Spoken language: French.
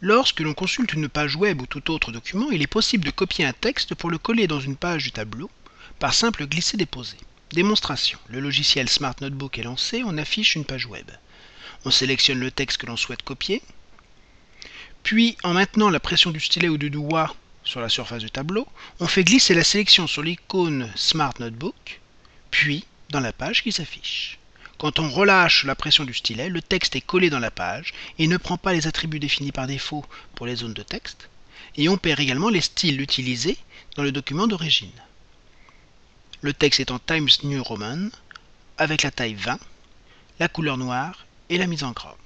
Lorsque l'on consulte une page web ou tout autre document, il est possible de copier un texte pour le coller dans une page du tableau par simple glisser-déposer. Démonstration. Le logiciel Smart Notebook est lancé, on affiche une page web. On sélectionne le texte que l'on souhaite copier, puis en maintenant la pression du stylet ou du doigt sur la surface du tableau, on fait glisser la sélection sur l'icône Smart Notebook, puis dans la page qui s'affiche. Quand on relâche la pression du stylet, le texte est collé dans la page et ne prend pas les attributs définis par défaut pour les zones de texte, et on perd également les styles utilisés dans le document d'origine. Le texte est en Times New Roman, avec la taille 20, la couleur noire et la mise en gras.